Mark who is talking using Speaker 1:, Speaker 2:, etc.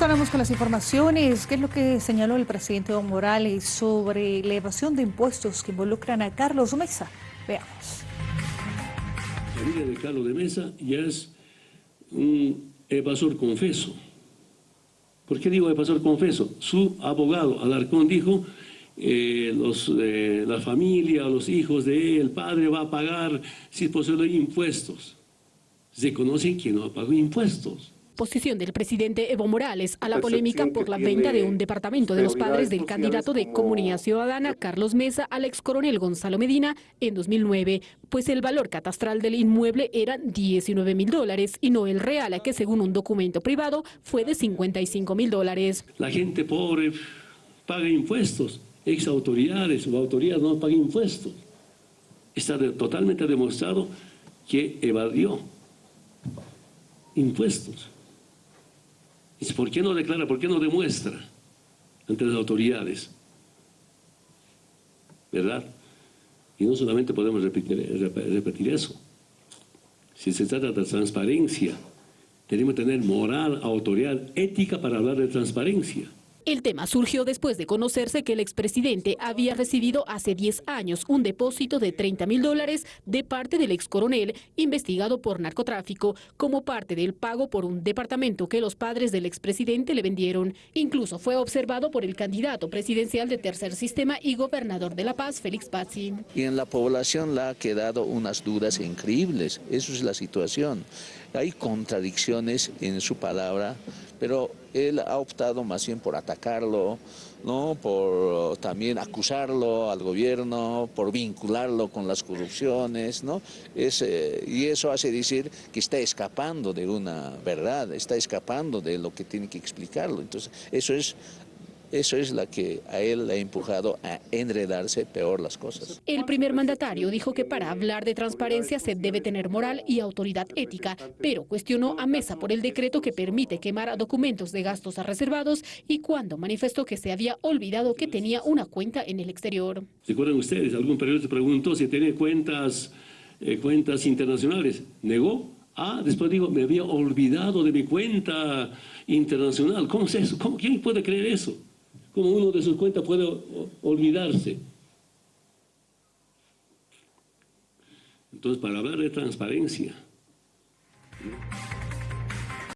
Speaker 1: Retornamos con las informaciones. ¿Qué es lo que señaló el presidente Evo Morales sobre la evasión de impuestos que involucran a Carlos Mesa? Veamos.
Speaker 2: La familia de Carlos de Mesa ya es un evasor confeso. ¿Por qué digo evasor confeso? Su abogado, Alarcón, dijo eh, los, eh, la familia, los hijos de él, el padre va a pagar, si es posible, impuestos. Se conocen que no ha pagado impuestos
Speaker 3: posición del presidente Evo Morales a la polémica por la venta de un departamento de los padres del candidato de Comunidad Ciudadana Carlos Mesa al ex coronel Gonzalo Medina en 2009, pues el valor catastral del inmueble era 19 mil dólares y no el real, que según un documento privado fue de 55 mil dólares.
Speaker 2: La gente pobre paga impuestos, ex autoridades o autoridades no pagan impuestos. Está totalmente demostrado que evadió impuestos. ¿Por qué no declara, por qué no demuestra ante las autoridades? ¿Verdad? Y no solamente podemos repetir, repetir eso. Si se trata de transparencia, tenemos que tener moral, autoridad, ética para hablar de transparencia.
Speaker 3: El tema surgió después de conocerse que el expresidente había recibido hace 10 años un depósito de 30 mil dólares de parte del ex coronel investigado por narcotráfico como parte del pago por un departamento que los padres del expresidente le vendieron. Incluso fue observado por el candidato presidencial de Tercer Sistema y gobernador de La Paz, Félix Pazzi.
Speaker 4: Y en la población le ha quedado unas dudas increíbles. Eso es la situación. Hay contradicciones en su palabra, pero él ha optado más bien por atacarlo, ¿no? por también acusarlo al gobierno, por vincularlo con las corrupciones, ¿no? Es, eh, y eso hace decir que está escapando de una verdad, está escapando de lo que tiene que explicarlo. Entonces, eso es eso es la que a él le ha empujado a enredarse peor las cosas.
Speaker 3: El primer mandatario dijo que para hablar de transparencia se debe tener moral y autoridad ética, pero cuestionó a Mesa por el decreto que permite quemar documentos de gastos a reservados y cuando manifestó que se había olvidado que tenía una cuenta en el exterior.
Speaker 2: ¿Se acuerdan ustedes? Algún periodista preguntó si tenía cuentas, eh, cuentas internacionales. ¿Negó? Ah, después dijo, me había olvidado de mi cuenta internacional. ¿Cómo es eso? ¿Cómo, ¿Quién puede creer eso? Como uno de sus cuentas puede olvidarse. Entonces, para hablar de transparencia,